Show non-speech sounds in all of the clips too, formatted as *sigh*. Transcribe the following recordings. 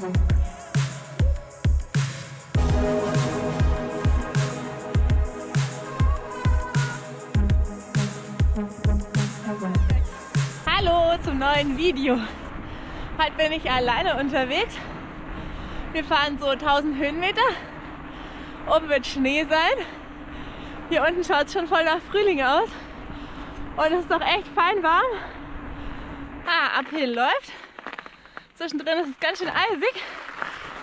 Hallo zum neuen Video. Heute bin ich alleine unterwegs. Wir fahren so 1000 Höhenmeter. Oben wird Schnee sein. Hier unten schaut es schon voll nach Frühling aus. Und es ist doch echt fein warm. Ah, Uphill läuft. Zwischendrin ist es ganz schön eisig.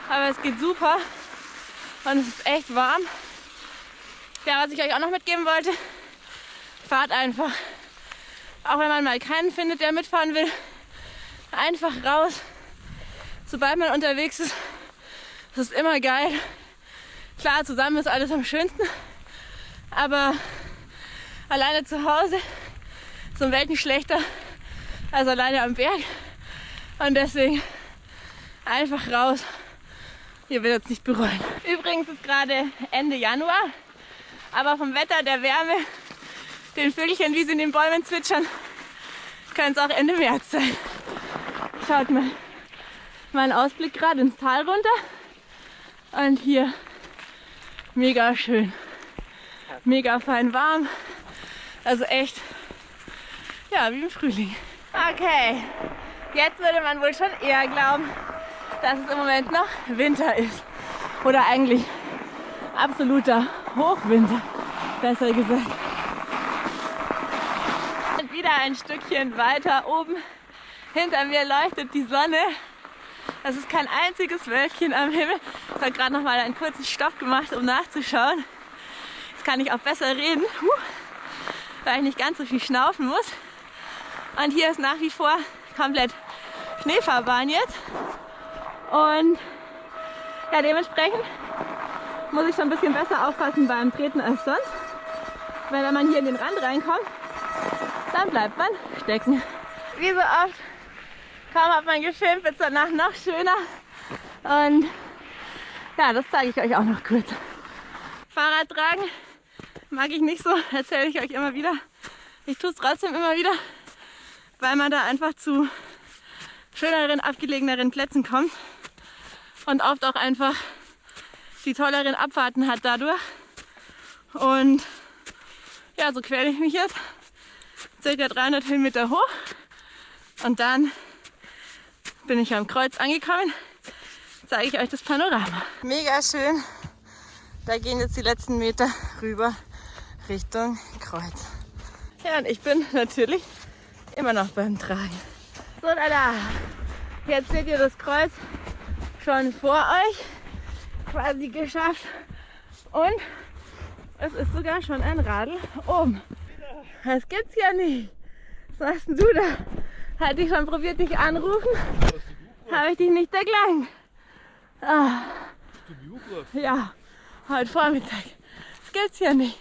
Aber es geht super. Und es ist echt warm. Ja, was ich euch auch noch mitgeben wollte, fahrt einfach. Auch wenn man mal keinen findet, der mitfahren will, einfach raus. Sobald man unterwegs ist, das ist immer geil. Klar, zusammen ist alles am schönsten, aber alleine zu Hause ist um Welten schlechter als alleine am Berg. Und deswegen einfach raus. Ihr werdet es nicht bereuen. Übrigens ist gerade Ende Januar, aber vom Wetter, der Wärme, den Vögelchen, wie sie in den Bäumen zwitschern, kann es auch Ende März sein. Schaut mal, mein Ausblick gerade ins Tal runter. Und hier mega schön. Mega fein warm. Also echt, ja, wie im Frühling. Okay, jetzt würde man wohl schon eher glauben, dass es im Moment noch Winter ist. Oder eigentlich absoluter Hochwinter, besser gesagt. Und wieder ein Stückchen weiter oben hinter mir leuchtet die Sonne. Es ist kein einziges Wölkchen am Himmel. Ich habe gerade noch mal einen kurzen Stopp gemacht, um nachzuschauen. Jetzt kann ich auch besser reden, weil ich nicht ganz so viel schnaufen muss. Und hier ist nach wie vor komplett Schneefahrbahn jetzt. Und ja, dementsprechend muss ich schon ein bisschen besser aufpassen beim Treten als sonst. Weil wenn man hier in den Rand reinkommt, dann bleibt man stecken. Wie so oft, kaum hat man gefilmt, wird es danach noch schöner. Und ja, das zeige ich euch auch noch kurz. Fahrrad tragen mag ich nicht so, *laughs* erzähle ich euch immer wieder. Ich tue es trotzdem immer wieder, weil man da einfach zu schöneren, abgelegeneren Plätzen kommt und oft auch einfach die tolleren Abfahrten hat dadurch. Und ja, so quäle ich mich jetzt circa 300 Höhenmeter hoch und dann bin ich am Kreuz angekommen. Zeige ich euch das Panorama. Mega schön. Da gehen jetzt die letzten Meter rüber Richtung Kreuz. Ja, und ich bin natürlich immer noch beim Tragen. So, da, da. Jetzt seht ihr das Kreuz schon vor euch. Quasi geschafft. Und es ist sogar schon ein Radl oben. Das gibt's ja nicht. Was machst denn du da? Hatte ich schon probiert, dich anrufen? Habe ich dich nicht erklang. Ah. Ja, heute Vormittag. Das gibt's ja nicht.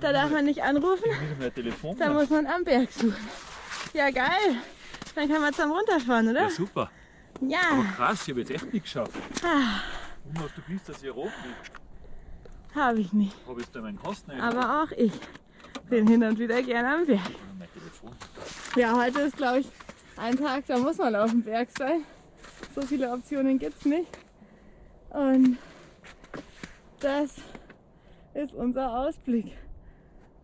Da darf man nicht anrufen. Da muss man am Berg suchen. Ja, geil. Dann kann man zum runterfahren, oder? Ja, super. Ja. Aber krass, ich habe jetzt echt nicht geschafft. Ah, Und hast du gewusst, dass hier rot liegt? habe ich nicht. Habe ich da meinen Kosten Aber auch ich bin hin und wieder gerne am Berg. Ja, heute ist, glaube ich, ein Tag, da muss man auf dem Berg sein. So viele Optionen gibt es nicht. Und das ist unser Ausblick.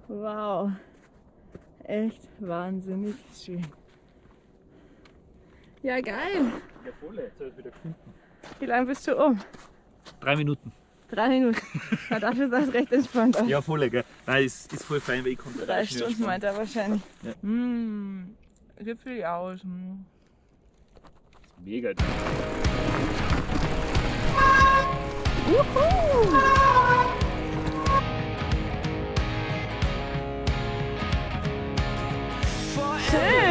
Wow. Echt wahnsinnig schön. Ja, geil. Ja, voll, jetzt habe ich wieder gefunden. Wie lange bist du um? Drei Minuten. Drei Minuten. Na, dafür sah es recht entspannt aus. Ja, voll, gell? Nein, ist, ist voll fein, weil ich konnte Drei Stunden meint er wahrscheinlich. Ja. Mmh, Gipfel aus. Mm. Mega. Schön. Geil.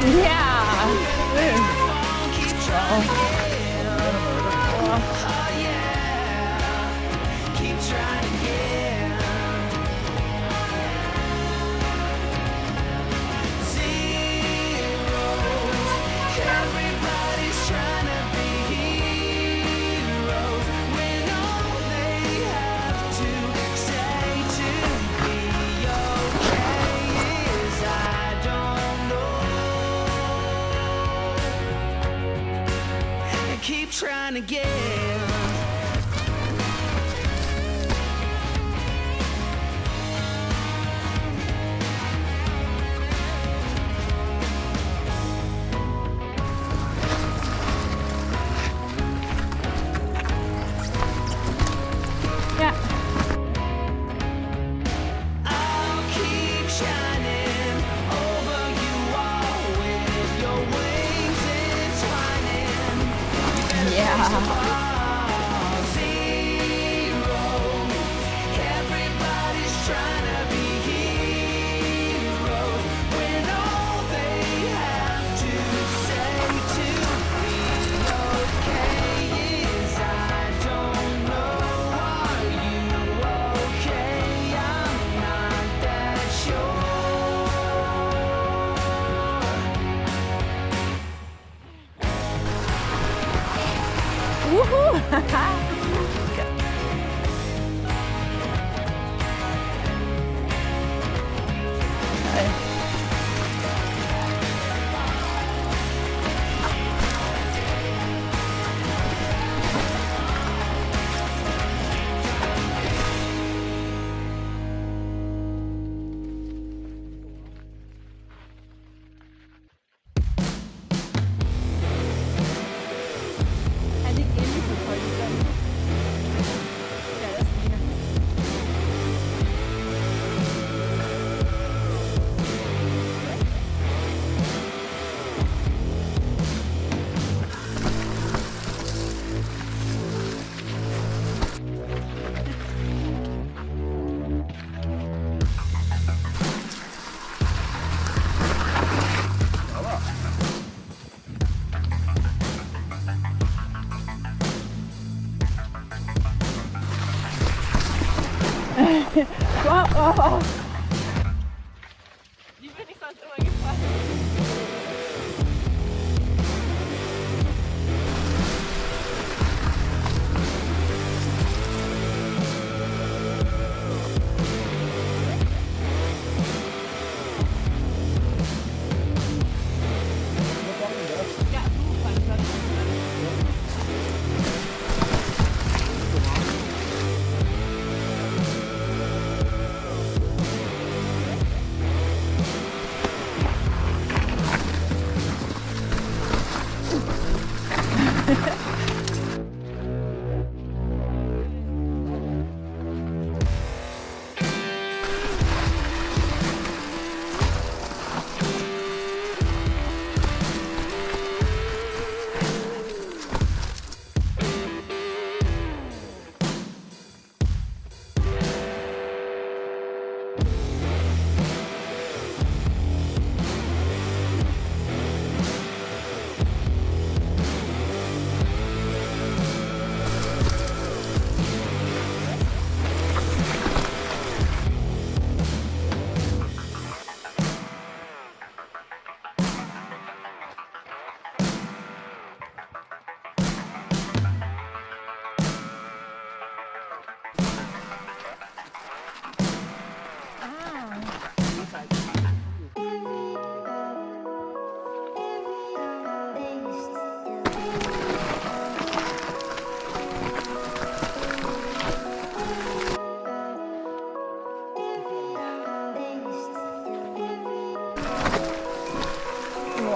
Entwining. Ja. Again. Tchau. *laughs* Wow,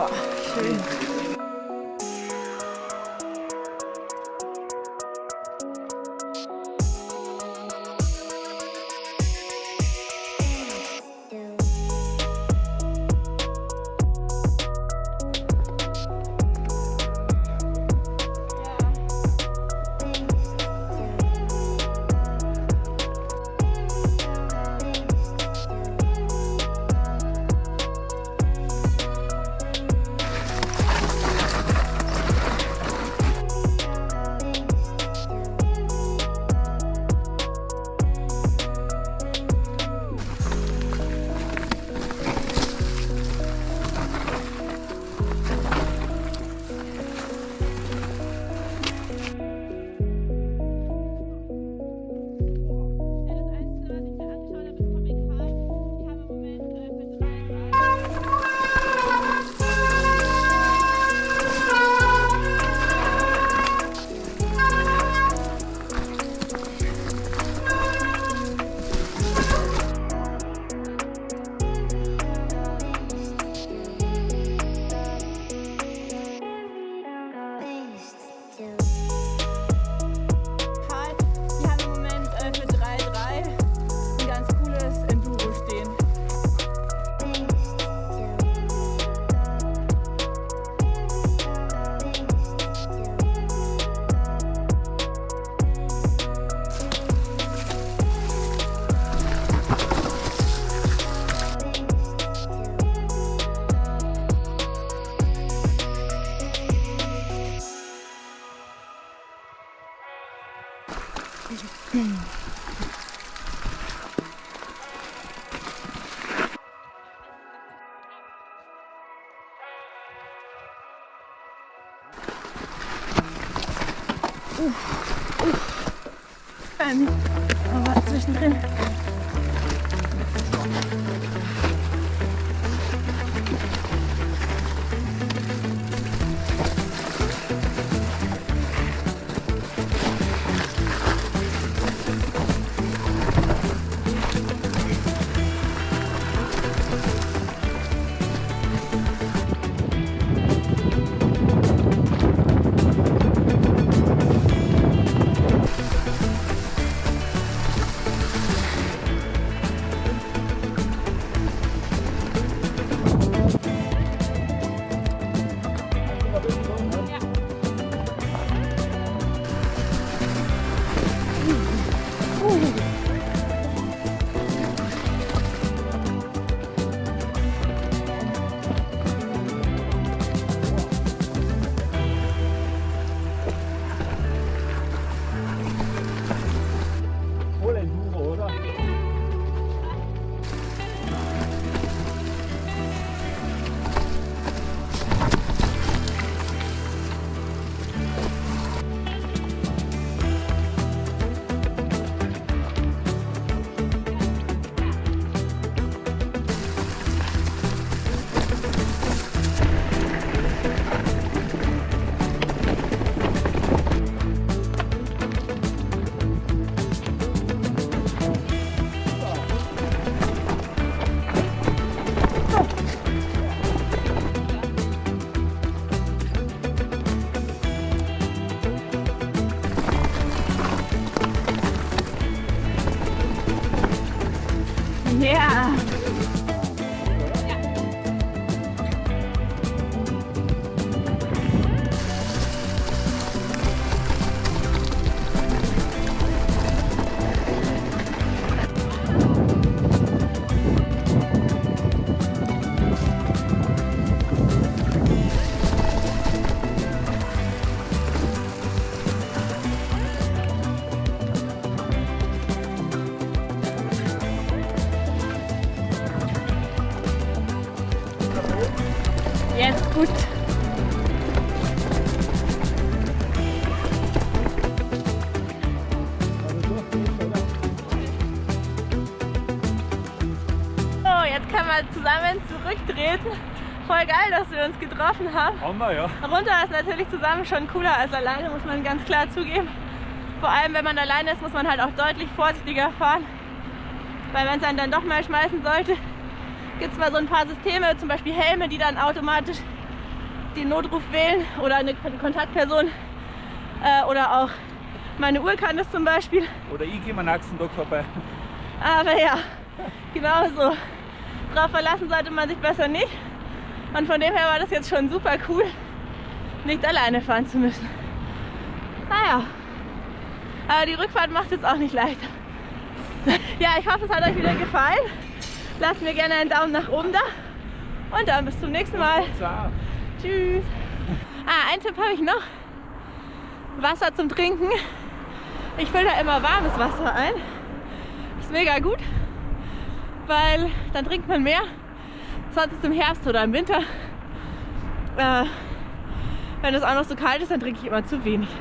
哇吃 Aber zwischendrin. Ja. Gut. So, jetzt können wir zusammen zurücktreten. Voll geil, dass wir uns getroffen haben. Wir, ja. Runter ist natürlich zusammen schon cooler als alleine, muss man ganz klar zugeben. Vor allem, wenn man alleine ist, muss man halt auch deutlich vorsichtiger fahren. Weil wenn es einen dann doch mal schmeißen sollte, gibt es mal so ein paar Systeme, zum Beispiel Helme, die dann automatisch den Notruf wählen oder eine Kon- Kontaktperson. Äh, oder auch meine Uhr kann das zum Beispiel. Oder ich gehe mal nächsten Tag vorbei. Aber ja, genau so. Darauf verlassen sollte man sich besser nicht. Und von dem her war das jetzt schon super cool, nicht alleine fahren zu müssen. Naja, aber die Rückfahrt macht es jetzt auch nicht leichter. Ja, ich hoffe, es hat euch wieder gefallen. Lasst mir gerne einen Daumen nach oben da. Und dann bis zum nächsten Mal. Tschüss. Ah, einen Tipp habe ich noch. Wasser zum Trinken. Ich fülle da immer warmes Wasser ein. Ist mega gut, weil dann trinkt man mehr. Sonst ist im Herbst oder im Winter. Äh, wenn es auch noch so kalt ist, dann trinke ich immer zu wenig.